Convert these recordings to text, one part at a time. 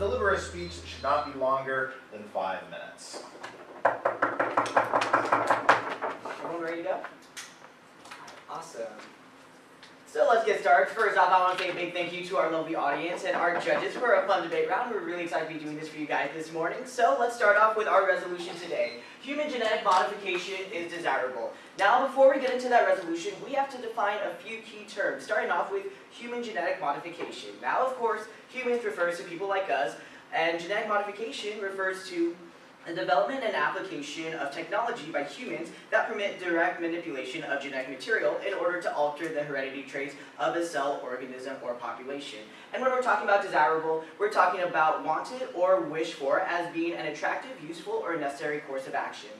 deliver a speech that should not be longer than five minutes. Everyone ready to go? Awesome. So let's get started. First off, I want to say a big thank you to our lovely audience and our judges for a fun debate round. We're really excited to be doing this for you guys this morning. So let's start off with our resolution today. Human genetic modification is desirable. Now, before we get into that resolution, we have to define a few key terms, starting off with human genetic modification. Now, of course, humans refers to people like us, and genetic modification refers to the development and application of technology by humans that permit direct manipulation of genetic material in order to alter the heredity traits of a cell, organism, or population. And when we're talking about desirable, we're talking about wanted or wished for as being an attractive, useful, or necessary course of action.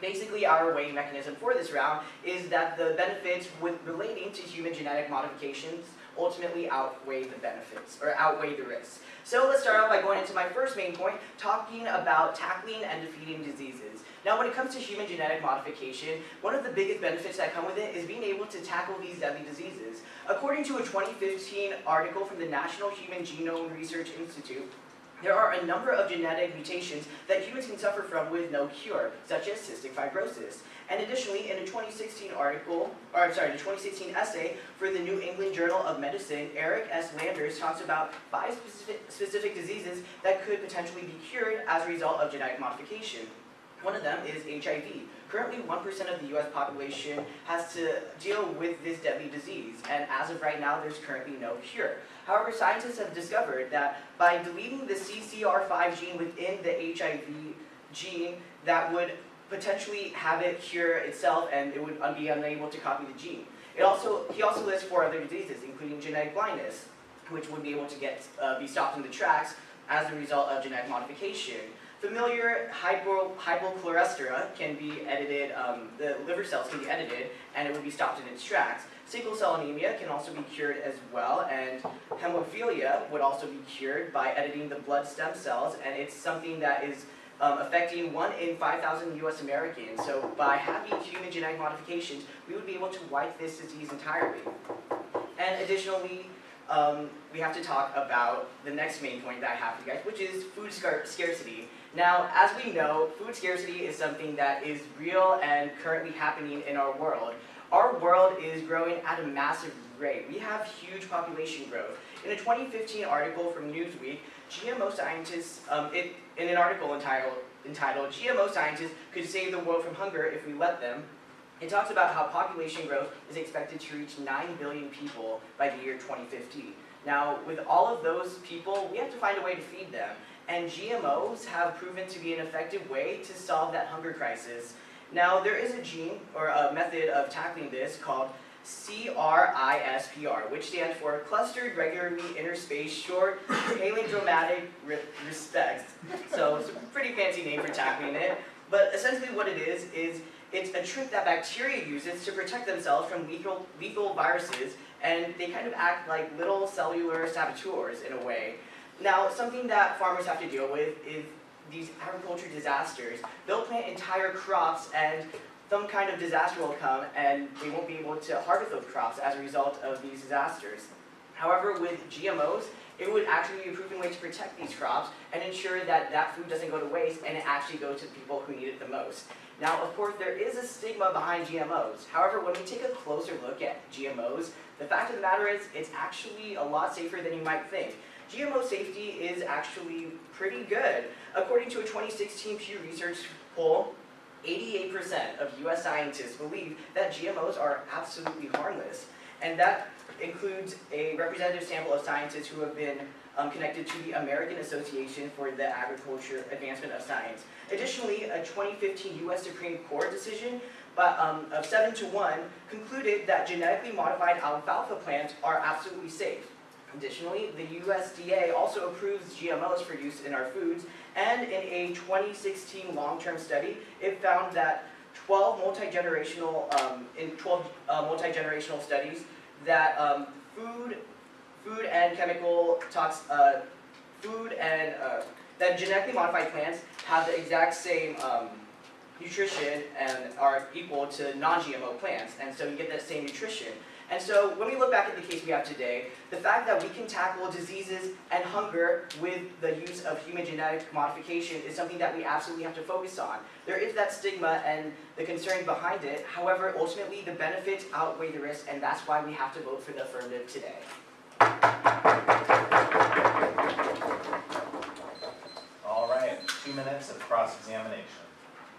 Basically, our weighing mechanism for this round is that the benefits with relating to human genetic modifications ultimately outweigh the benefits, or outweigh the risks. So let's start off by going into my first main point, talking about tackling and defeating diseases. Now when it comes to human genetic modification, one of the biggest benefits that come with it is being able to tackle these deadly diseases. According to a 2015 article from the National Human Genome Research Institute, there are a number of genetic mutations that humans can suffer from with no cure, such as cystic fibrosis. And additionally, in a 2016 article, or I'm sorry, the 2016 essay for the New England Journal of Medicine, Eric S. Landers talks about five specific, specific diseases that could potentially be cured as a result of genetic modification. One of them is HIV. Currently, 1% of the US population has to deal with this deadly disease, and as of right now, there's currently no cure. However, scientists have discovered that by deleting the CCR5 gene within the HIV gene, that would potentially have it cure itself and it would be unable to copy the gene. It also, he also lists four other diseases, including genetic blindness, which would be able to get, uh, be stopped in the tracks as a result of genetic modification. Familiar hypo, hypochloresteria can be edited, um, the liver cells can be edited, and it would be stopped in its tracks. Sickle cell anemia can also be cured as well, and hemophilia would also be cured by editing the blood stem cells, and it's something that is um, affecting 1 in 5,000 US Americans. So by having human genetic modifications, we would be able to wipe this disease entirely. And additionally, um, we have to talk about the next main point that I have for you guys, which is food scarcity. Now, as we know, food scarcity is something that is real and currently happening in our world. Our world is growing at a massive rate. We have huge population growth. In a 2015 article from Newsweek, GMO scientists, um, it, in an article entitled, entitled GMO Scientists Could Save the World from Hunger If We Let Them, it talks about how population growth is expected to reach 9 billion people by the year 2050. Now, with all of those people, we have to find a way to feed them. And GMOs have proven to be an effective way to solve that hunger crisis. Now, there is a gene, or a method of tackling this called CRISPR, which stands for Clustered Regularly Interspaced Short Palindromatic Repeats. So it's a pretty fancy name for tackling it. But essentially what it is, is it's a trick that bacteria uses to protect themselves from lethal, lethal viruses, and they kind of act like little cellular saboteurs in a way. Now, something that farmers have to deal with is these agriculture disasters. They'll plant entire crops and some kind of disaster will come and they won't be able to harvest those crops as a result of these disasters. However, with GMOs, it would actually be a proven way to protect these crops and ensure that that food doesn't go to waste and it actually goes to the people who need it the most. Now, of course, there is a stigma behind GMOs. However, when we take a closer look at GMOs, the fact of the matter is it's actually a lot safer than you might think. GMO safety is actually pretty good. According to a 2016 Pew Research poll, 88% of US scientists believe that GMOs are absolutely harmless. And that includes a representative sample of scientists who have been um, connected to the American Association for the Agriculture Advancement of Science. Additionally, a 2015 US Supreme Court decision but, um, of 7 to 1 concluded that genetically modified alfalfa plants are absolutely safe. Additionally, the USDA also approves GMOs for use in our foods, and in a 2016 long-term study, it found that 12 multi-generational, um, in 12 uh, multi-generational studies, that um, food, food and chemical tox, uh, food and uh, that genetically modified plants have the exact same um, nutrition and are equal to non-GMO plants, and so you get that same nutrition. And so when we look back at the case we have today, the fact that we can tackle diseases and hunger with the use of human genetic modification is something that we absolutely have to focus on. There is that stigma and the concern behind it, however, ultimately the benefits outweigh the risks, and that's why we have to vote for the affirmative today. All right, two minutes of cross-examination.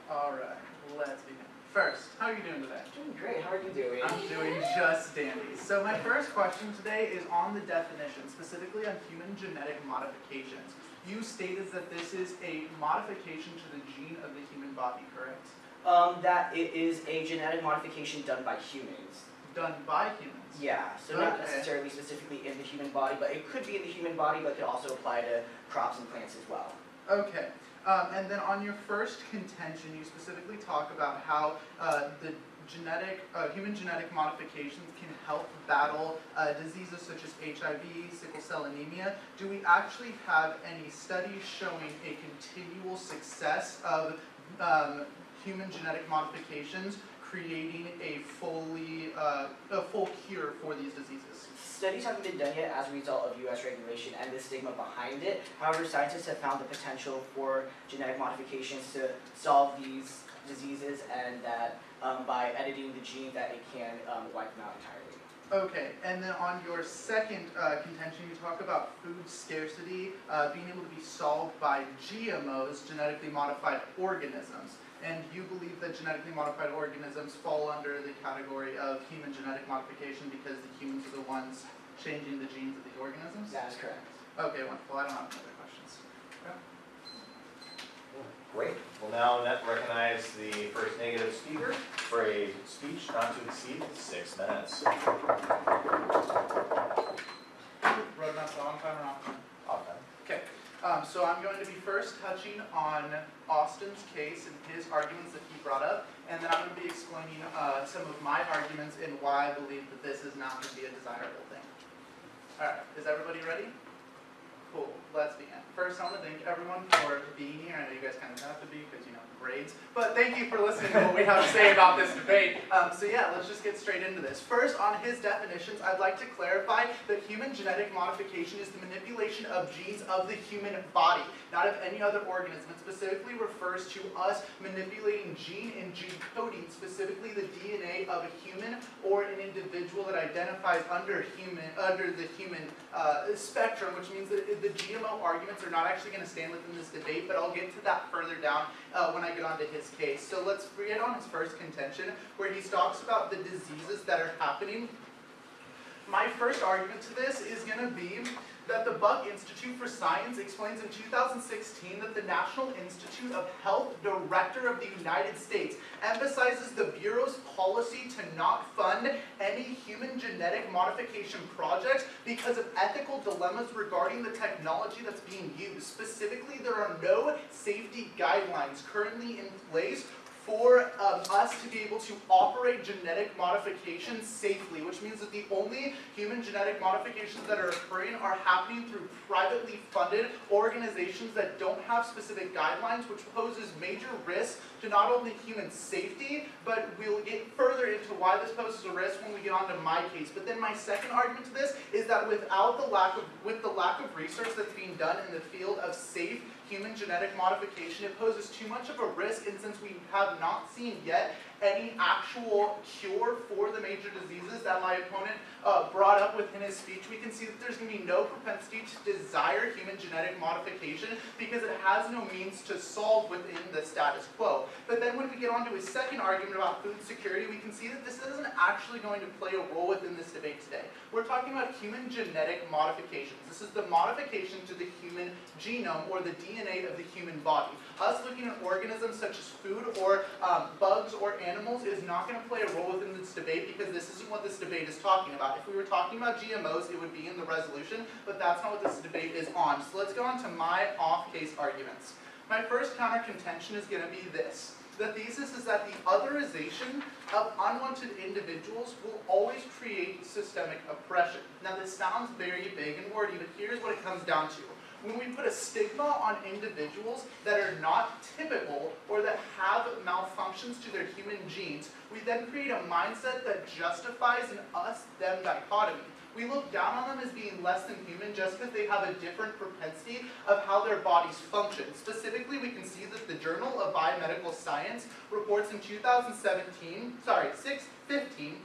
All right, let's begin. First, how are you doing today? Doing great, how are you doing? I'm doing just dandy. So my first question today is on the definition, specifically on human genetic modifications. You stated that this is a modification to the gene of the human body, correct? Um, that it is a genetic modification done by humans. Done by humans. Yeah, so not necessarily specifically in the human body, but it could be in the human body, but could also apply to crops and plants as well. Okay, um, and then on your first contention, you specifically talk about how uh, the genetic, uh, human genetic modifications can help battle uh, diseases such as HIV, sickle cell anemia. Do we actually have any studies showing a continual success of um, human genetic modifications creating a fully, uh, a full cure for these diseases? Studies haven't been done yet as a result of US regulation and the stigma behind it. However, scientists have found the potential for genetic modifications to solve these diseases and that um, by editing the gene that it can um, wipe them out entirely. Okay, and then on your second uh, contention, you talk about food scarcity uh, being able to be solved by GMOs, genetically modified organisms. And you believe that genetically modified organisms fall under the category of human genetic modification because the humans are the ones changing the genes of the organisms? That is correct. Okay, wonderful. I don't have any other questions. Great. We'll now net- recognize the first negative speaker for a speech not to exceed six minutes. Road maps on time or off time? Often. Okay, um, so I'm going to be first touching on Austin's case and his arguments that he brought up, and then I'm going to be explaining uh, some of my arguments and why I believe that this is not going to be a desirable thing. All right, is everybody ready? Cool, let's begin. First, I want to thank everyone for being here. I know you guys kind of have to be because, you know, grades, but thank you for listening to what we have to say about this debate. Um, so yeah, let's just get straight into this. First, on his definitions, I'd like to clarify that human genetic modification is the manipulation of genes of the human body, not of any other organism. It specifically refers to us manipulating gene and gene coding, specifically the DNA of a human or an individual that identifies under human, under the human uh, spectrum, which means that the GMO arguments are not actually going to stand within this debate, but I'll get to that further down uh, when I get onto his case. So let's get on his first contention, where he talks about the diseases that are happening. My first argument to this is going to be that the Buck Institute for Science explains in 2016 that the National Institute of Health Director of the United States emphasizes the Bureau's policy to not fund any human genetic modification projects because of ethical dilemmas regarding the technology that's being used. Specifically, there are no safety guidelines currently in place for um, us to be able to operate genetic modification safely, which means that the only human genetic modifications that are occurring are happening through privately funded organizations that don't have specific guidelines, which poses major risks to not only human safety, but we'll get further into why this poses a risk when we get onto my case. But then my second argument to this is that without the lack of, with the lack of research that's being done in the field of safe human genetic modification, it poses too much of a risk, and since we have not seen yet any actual cure for the major diseases that my opponent uh, brought up within his speech, we can see that there's going to be no propensity to desire human genetic modification because it has no means to solve within the status quo. But then when we get on to his second argument about food security, we can see that this isn't actually going to play a role within this debate today. We're talking about human genetic modifications. This is the modification to the human genome or the DNA of the human body. Us looking at organisms such as food or um, bugs or animals is not going to play a role within this debate because this isn't what this debate is talking about. If we were talking about GMOs, it would be in the resolution, but that's not what this debate is on. So let's go on to my off-case arguments. My first counter contention is going to be this. The thesis is that the otherization of unwanted individuals will always create systemic oppression. Now this sounds very big and wordy, but here's what it comes down to. When we put a stigma on individuals that are not typical or that have malfunctions to their human genes, we then create a mindset that justifies an us-them dichotomy. We look down on them as being less than human just because they have a different propensity of how their bodies function. Specifically, we can see that the Journal of Biomedical Science reports in 2017, sorry, 615,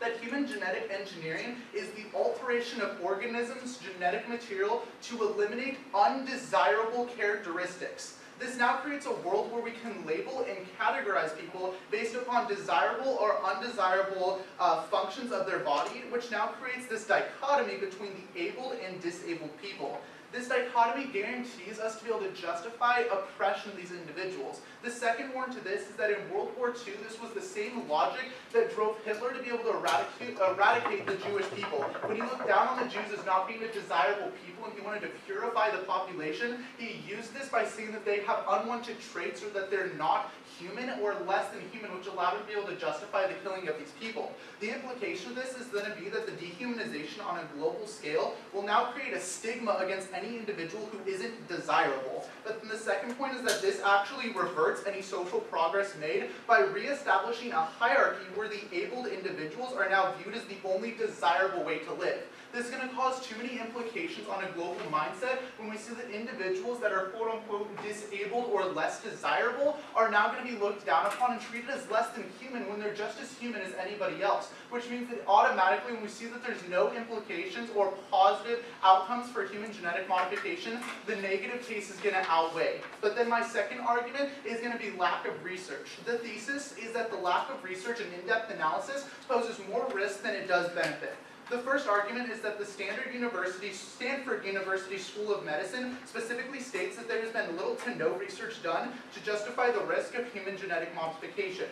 that human genetic engineering is the alteration of organisms' genetic material to eliminate undesirable characteristics. This now creates a world where we can label and categorize people based upon desirable or undesirable uh, functions of their body, which now creates this dichotomy between the able and disabled people. This dichotomy guarantees us to be able to justify oppression of these individuals. The second warrant to this is that in World War II, this was the same logic that drove Hitler to be able to eradicate, eradicate the Jewish people. When he looked down on the Jews as not being a desirable people and he wanted to purify the population, he used this by saying that they have unwanted traits or that they're not human or less than human, which allowed him to be able to justify the killing of these people. The implication of this is going to be that the dehumanization on a global scale will now create a stigma against any individual who isn't desirable. But then the second point is that this actually reverts any social progress made by reestablishing a hierarchy where the abled individuals are now viewed as the only desirable way to live. This is going to cause too many implications on a global mindset when we see that individuals that are quote unquote disabled or less desirable are now going to be looked down upon and treated as less than human when they're just as human as anybody else. Which means that automatically when we see that there's no implications or positive outcomes for human genetic modification, the negative case is going to outweigh. But then my second argument is going to be lack of research. The thesis is that the lack of research and in-depth analysis poses more risk than it does benefit. The first argument is that the Standard University, Stanford University School of Medicine specifically states that there has been little to no research done to justify the risk of human genetic modification.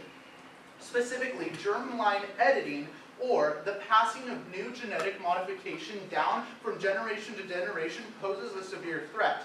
Specifically, germline editing or the passing of new genetic modification down from generation to generation poses a severe threat.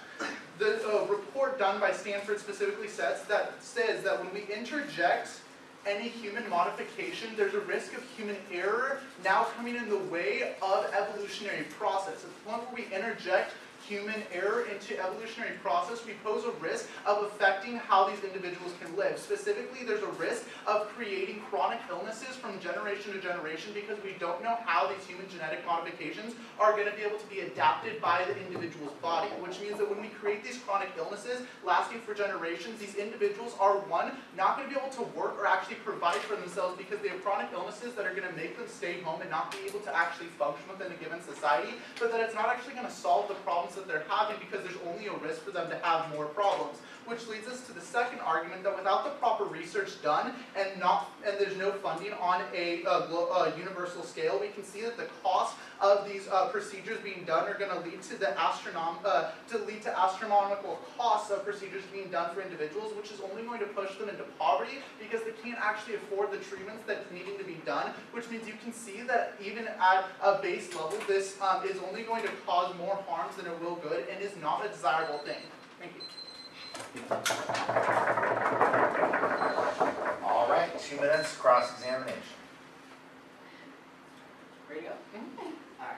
The uh, report done by Stanford specifically says that, says that when we interject any human modification, there's a risk of human error now coming in the way of evolutionary process. The point where we interject human error into evolutionary process, we pose a risk of affecting how these individuals can live. Specifically, there's a risk of creating chronic illnesses from generation to generation because we don't know how these human genetic modifications are going to be able to be adapted by the individual's body, which means that when we create these chronic illnesses lasting for generations, these individuals are, one, not going to be able to work or actually provide for themselves because they have chronic illnesses that are going to make them stay home and not be able to actually function within a given society, but that it's not actually going to solve the problems that they're having because there's only a risk for them to have more problems. Which leads us to the second argument that without the proper research done and not and there's no funding on a, a, a universal scale, we can see that the cost of these uh, procedures being done are going to lead to the astronom uh, to lead to astronomical costs of procedures being done for individuals, which is only going to push them into poverty because they can't actually afford the treatments that's needing to be done. Which means you can see that even at a base level, this um, is only going to cause more harms than it will good and is not a desirable thing. Thank you. All right, two minutes, cross-examination. Ready to go? Alright.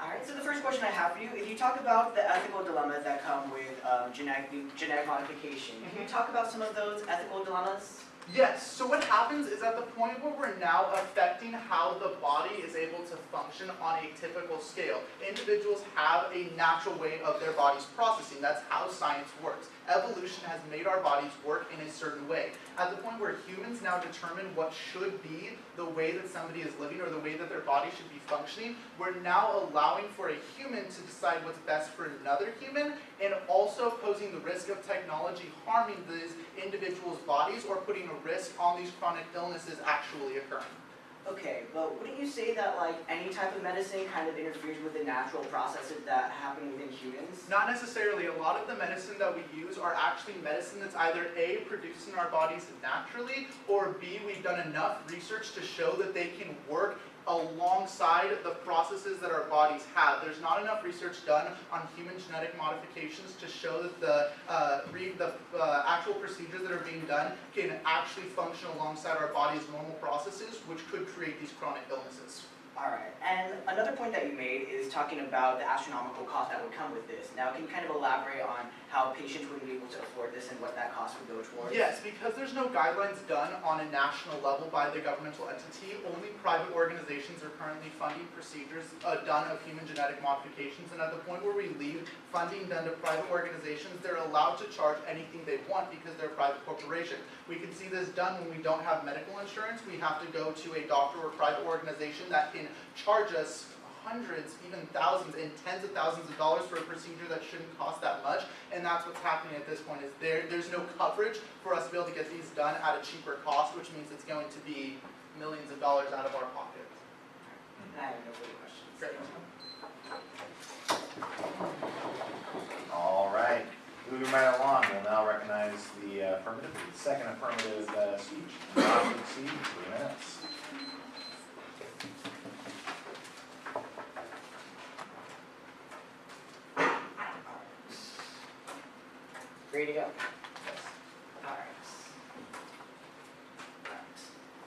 Alright, so the first question I have for you, if you talk about the ethical dilemmas that come with um, genetic, genetic modification, can you talk about some of those ethical dilemmas? Yes, so what happens is at the point where we're now affecting how the body is able to function on a typical scale, individuals have a natural way of their bodies processing. That's how science works. Evolution has made our bodies work in a certain way. At the point where humans now determine what should be the way that somebody is living or the way that their body should be functioning, we're now allowing for a human to decide what's best for another human and also posing the risk of technology harming these individuals' bodies or putting a risk on these chronic illnesses actually occurring. Okay, but wouldn't you say that like any type of medicine kind of interferes with the natural processes that happen within humans? Not necessarily. A lot of the medicine that we use are actually medicine that's either A, produced in our bodies naturally, or B, we've done enough research to show that they can work alongside the processes that our bodies have. There's not enough research done on human genetic modifications to show that the, uh, the uh, actual procedures that are being done can actually function alongside our body's normal processes, which could create these chronic illnesses. Alright, and another point that you made is talking about the astronomical cost that would come with this. Now, can you kind of elaborate on how patients wouldn't be able to afford this and what that cost would go towards? Yes, because there's no guidelines done on a national level by the governmental entity, only private organizations are currently funding procedures uh, done of human genetic modifications, and at the point where we leave funding done to private organizations, they're allowed to charge anything they want because they're a private corporation. We can see this done when we don't have medical insurance, we have to go to a doctor or private organization that can charge us hundreds, even thousands, and tens of thousands of dollars for a procedure that shouldn't cost that much. And that's what's happening at this point, is there, there's no coverage for us to be able to get these done at a cheaper cost, which means it's going to be millions of dollars out of our pockets. I have no further questions. Great. All right, moving right along, we'll now recognize the uh, affirmative, second affirmative uh, speech, not to exceed three minutes. Ready to go? Alright.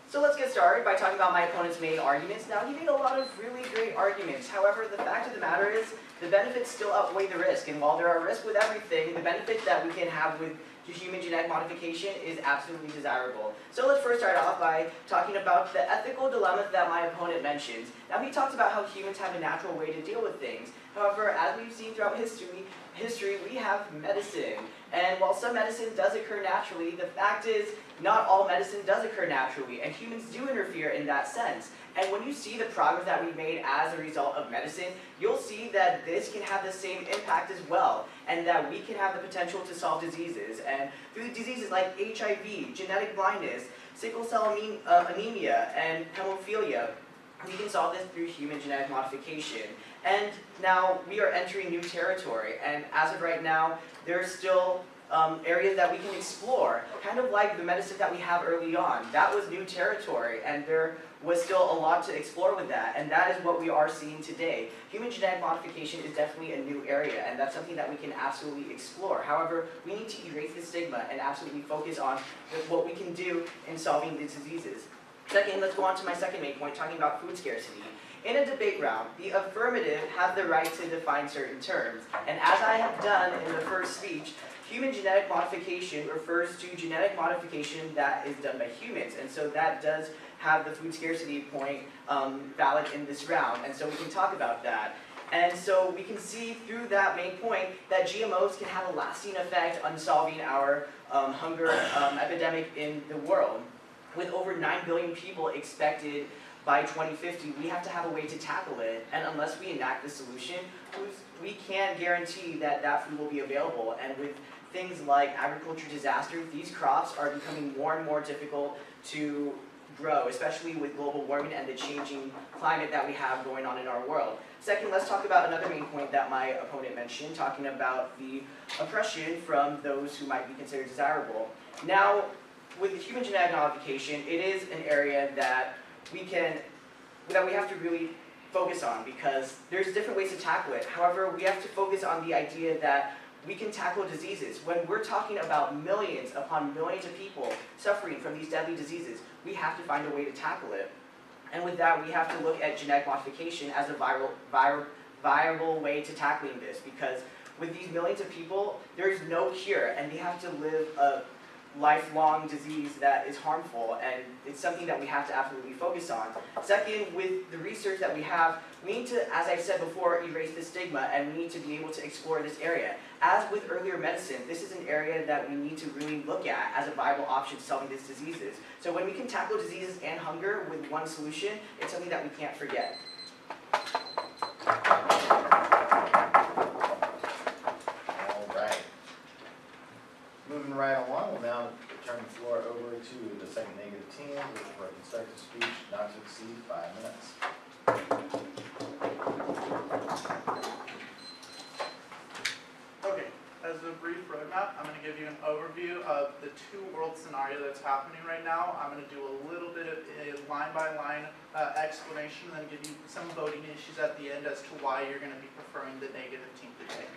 So let's get started by talking about my opponent's main arguments. Now, he made a lot of really great arguments. However, the fact of the matter is, the benefits still outweigh the risk. And while there are risks with everything, the benefit that we can have with human genetic modification is absolutely desirable. So let's first start off by talking about the ethical dilemma that my opponent mentions. Now, he talks about how humans have a natural way to deal with things. However, as we've seen throughout history, history, we have medicine. And while some medicine does occur naturally, the fact is not all medicine does occur naturally, and humans do interfere in that sense. And when you see the progress that we've made as a result of medicine, you'll see that this can have the same impact as well, and that we can have the potential to solve diseases. And through diseases like HIV, genetic blindness, sickle cell uh, anemia, and hemophilia, we can solve this through human genetic modification. And now we are entering new territory, and as of right now, there are still um, areas that we can explore, kind of like the medicine that we have early on. That was new territory, and there was still a lot to explore with that, and that is what we are seeing today. Human genetic modification is definitely a new area, and that's something that we can absolutely explore. However, we need to erase the stigma and absolutely focus on what we can do in solving these diseases. Second, let's go on to my second main point, talking about food scarcity. In a debate round, the affirmative have the right to define certain terms, and as I have done in the first speech, human genetic modification refers to genetic modification that is done by humans, and so that does have the food scarcity point um, valid in this round, and so we can talk about that. And so we can see through that main point that GMOs can have a lasting effect on solving our um, hunger um, epidemic in the world. With over 9 billion people expected by 2050, we have to have a way to tackle it. And unless we enact the solution, we can't guarantee that that food will be available. And with things like agriculture disasters, these crops are becoming more and more difficult to grow, especially with global warming and the changing climate that we have going on in our world. Second, let's talk about another main point that my opponent mentioned, talking about the oppression from those who might be considered desirable. Now, with the human genetic modification, it is an area that we can, that we have to really focus on because there's different ways to tackle it. However, we have to focus on the idea that we can tackle diseases. When we're talking about millions upon millions of people suffering from these deadly diseases, we have to find a way to tackle it. And with that, we have to look at genetic modification as a viral, viral, viable way to tackling this because with these millions of people, there's no cure and they have to live a lifelong disease that is harmful and it's something that we have to absolutely focus on. Second, with the research that we have, we need to, as I said before, erase the stigma and we need to be able to explore this area. As with earlier medicine, this is an area that we need to really look at as a viable option to solving these diseases. So when we can tackle diseases and hunger with one solution, it's something that we can't forget. All right. Moving right along, we'll now turn the floor over to the second negative team for a constructive speech not to exceed five minutes. Okay, as a brief roadmap, I'm gonna give you an overview of the two-world scenario that's happening right now. I'm gonna do a little bit of a line-by-line uh, explanation, and then give you some voting issues at the end as to why you're gonna be preferring the negative team today.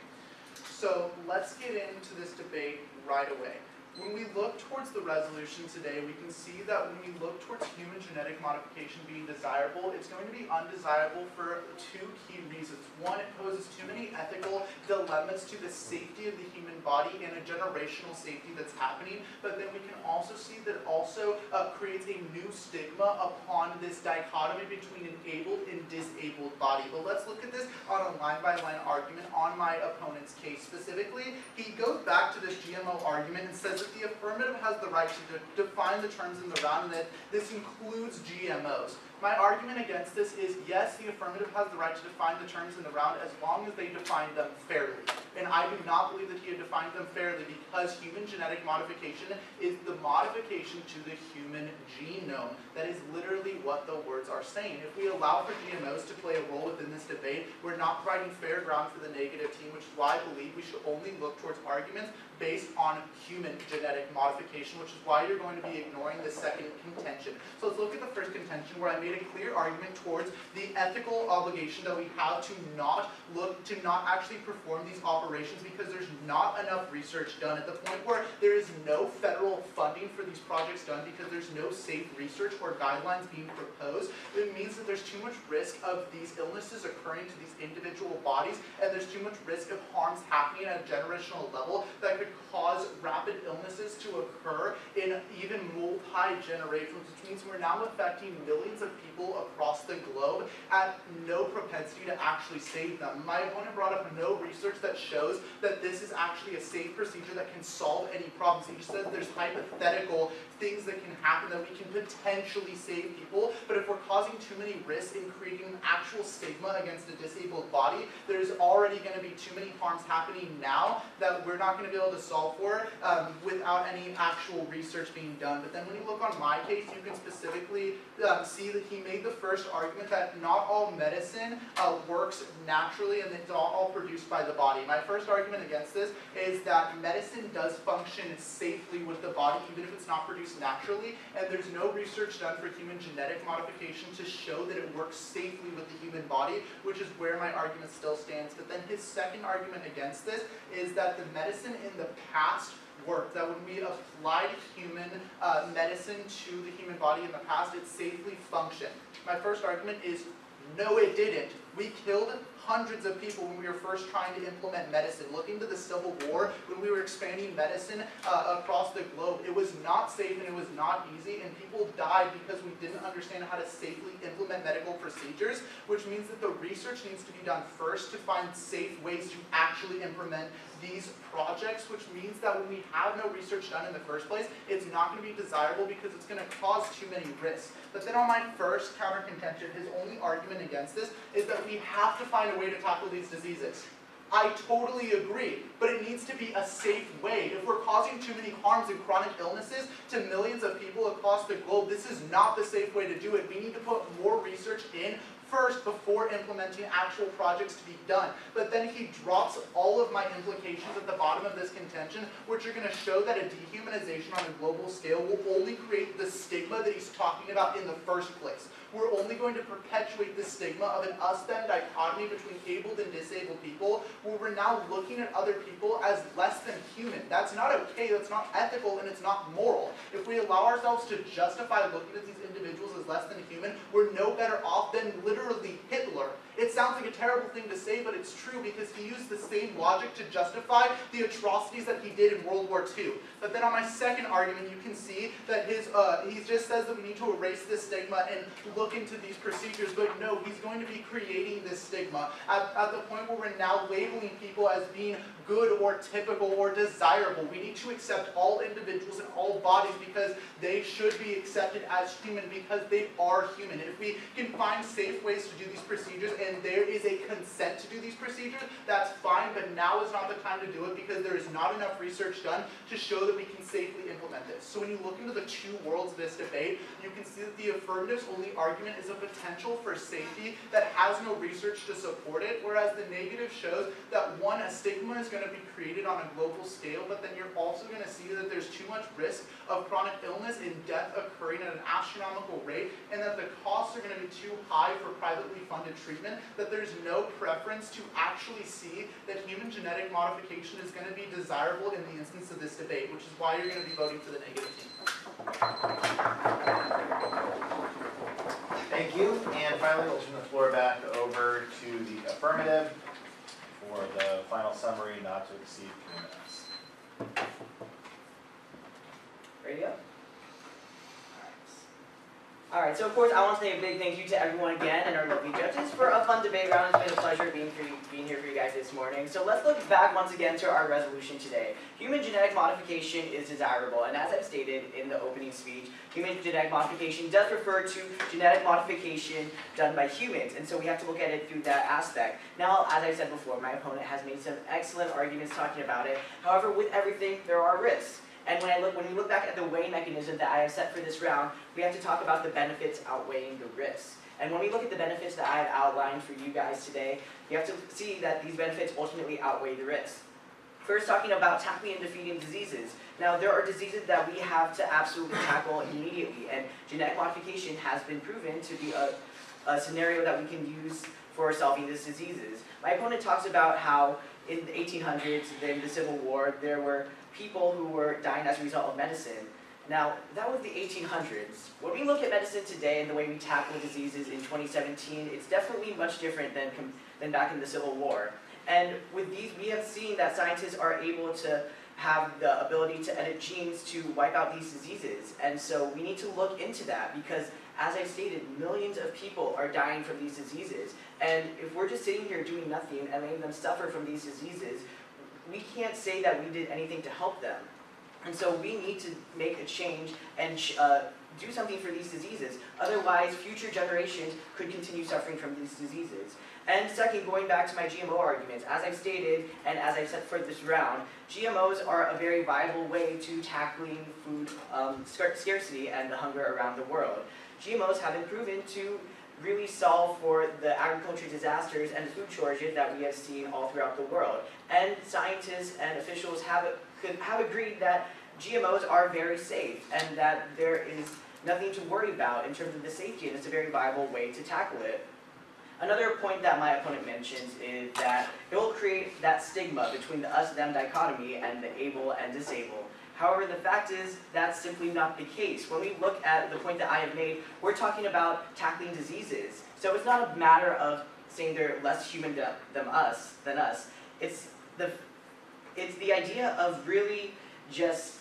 So let's get into this debate right away. When we look towards the resolution today, we can see that when we look towards human genetic modification being desirable, it's going to be undesirable for two key reasons. One, it poses too many ethical dilemmas to the safety of the human body and a generational safety that's happening. But then we can also see that it also uh, creates a new stigma upon this dichotomy between an able and disabled body. But let's look at this on a line-by-line argument on my opponent's case. Specifically, he goes back to this GMO argument and says the affirmative has the right to de- define the terms in the round and that this includes GMOs. My argument against this is yes, the affirmative has the right to define the terms in the round as long as they define them fairly. And I do not believe that he had defined them fairly because human genetic modification is the modification to the human genome. That is literally what the words are saying. If we allow for GMOs to play a role within this debate, we're not providing fair ground for the negative team, which is why I believe we should only look towards arguments based on human genetic modification, which is why you're going to be ignoring the second contention. So let's look at the first contention where I made a clear argument towards the ethical obligation that we have to not look, to not actually perform these operations because there's not enough research done at the point where there is no federal funding for these projects done because there's no safe research or guidelines being proposed. It means that there's too much risk of these illnesses occurring to these individual bodies and there's too much risk of harms happening at a generational level that could cause rapid illnesses to occur in even multi-generations, which means we're now affecting millions of people across the globe at no propensity to actually save them. My opponent brought up no research that shows that this is actually a safe procedure that can solve any problems. He just there's hypothetical things that can happen that we can potentially save people, but if we're causing too many risks in creating an actual stigma against a disabled body, there's already going to be too many harms happening now that we're not going to be able to solve for um, without any actual research being done. But then when you look on my case, you can specifically um, see that he made the first argument that not all medicine uh, works naturally and it's not all produced by the body. My first argument against this is that medicine does function safely with the body even if it's not produced naturally, and there's no research done for human genetic modification to show that it works safely with the human body, which is where my argument still stands. But then his second argument against this is that the medicine in the past worked, that when we applied human uh, medicine to the human body in the past, it safely functioned. My first argument is no, it didn't. We killed hundreds of people when we were first trying to implement medicine. Look into the Civil War when we were expanding medicine uh, across the globe. It was not safe and it was not easy, and people died because we didn't understand how to safely implement medical procedures, which means that the research needs to be done first to find safe ways to actually implement these projects, which means that when we have no research done in the first place, it's not going to be desirable because it's going to cause too many risks. But then on my first counter contention, his only argument against this is that we have to find a way to tackle these diseases. I totally agree, but it needs to be a safe way. If we're causing too many harms and chronic illnesses to millions of people across the globe, this is not the safe way to do it. We need to put more research in first before implementing actual projects to be done. But then he drops all of my implications at the bottom of this contention, which are going to show that a dehumanization on a global scale will only create the stigma that he's talking about in the first place. We're only going to perpetuate the stigma of an us-them dichotomy between abled and disabled people, where we're now looking at other people as less than human. That's not okay, that's not ethical, and it's not moral. If we allow ourselves to justify looking at these individuals as less than human, we're no better off than literally Hitler. It sounds like a terrible thing to say, but it's true because he used the same logic to justify the atrocities that he did in World War II. But then on my second argument, you can see that his uh, he just says that we need to erase this stigma and look into these procedures, but no, he's going to be creating this stigma at, at the point where we're now labeling people as being good or typical or desirable. We need to accept all individuals and all bodies because they should be accepted as human because they are human. If we can find safe ways to do these procedures and there is a consent to do these procedures, that's fine, but now is not the time to do it because there is not enough research done to show that we can safely implement this. So when you look into the two worlds of this debate, you can see that the affirmative's only argument is a potential for safety that has no research to support it, whereas the negative shows that one, a stigma is going to be created on a global scale, but then you're also going to see that there's too much risk of chronic illness and death occurring at an astronomical rate, and that the costs are going to be too high for privately funded treatment statement that there's no preference to actually see that human genetic modification is going to be desirable in the instance of this debate, which is why you're going to be voting for the negative team. Thank you, and finally, we'll turn the floor back over to the affirmative for the final summary not to exceed three minutes. Ready up? Alright, so of course, I want to say a big thank you to everyone again and our lovely judges for a fun debate round. It's been a pleasure being, for you, being here for you guys this morning. So let's look back once again to our resolution today. Human genetic modification is desirable, and as I've stated in the opening speech, human genetic modification does refer to genetic modification done by humans, and so we have to look at it through that aspect. Now, as I said before, my opponent has made some excellent arguments talking about it. However, with everything, there are risks. And when I look, when we look back at the weighing mechanism that I have set for this round, we have to talk about the benefits outweighing the risks. And when we look at the benefits that I have outlined for you guys today, you have to see that these benefits ultimately outweigh the risks. First, talking about tackling and defeating diseases. Now, there are diseases that we have to absolutely tackle immediately, and genetic modification has been proven to be a, a scenario that we can use for solving these diseases. My opponent talks about how in the 1800s, in the Civil War, there were people who were dying as a result of medicine. Now, that was the 1800s. When we look at medicine today and the way we tackle diseases in 2017, it's definitely much different than, than back in the Civil War. And with these, we have seen that scientists are able to have the ability to edit genes to wipe out these diseases. And so we need to look into that because, as I stated, millions of people are dying from these diseases. And if we're just sitting here doing nothing and letting them suffer from these diseases, we can't say that we did anything to help them. And so we need to make a change and uh, do something for these diseases. Otherwise, future generations could continue suffering from these diseases. And second, going back to my GMO arguments, as I've stated and as I've said for this round, GMOs are a very viable way to tackling food um, scar- scarcity and the hunger around the world. GMOs have been proven to really solve for the agriculture disasters and food shortages that we have seen all throughout the world. And scientists and officials have, have agreed that GMOs are very safe and that there is nothing to worry about in terms of the safety and it's a very viable way to tackle it. Another point that my opponent mentions is that it will create that stigma between the us-them dichotomy and the able and disabled. However, the fact is that's simply not the case. When we look at the point that I have made, we're talking about tackling diseases. So it's not a matter of saying they're less human than, than us, than us. It's the, it's the idea of really just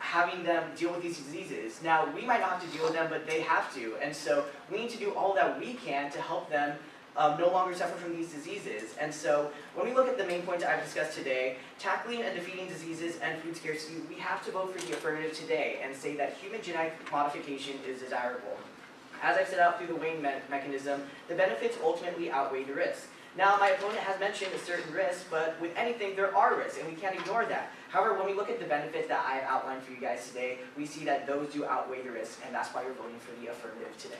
having them deal with these diseases. Now, we might not have to deal with them, but they have to. And so we need to do all that we can to help them um, no longer suffer from these diseases. And so when we look at the main points I've discussed today, tackling and defeating diseases and food scarcity, we have to vote for the affirmative today and say that human genetic modification is desirable. As I've set out through the weighing me- mechanism, the benefits ultimately outweigh the risks. Now, my opponent has mentioned a certain risk, but with anything, there are risks, and we can't ignore that. However, when we look at the benefits that I have outlined for you guys today, we see that those do outweigh the risks, and that's why you're voting for the affirmative today.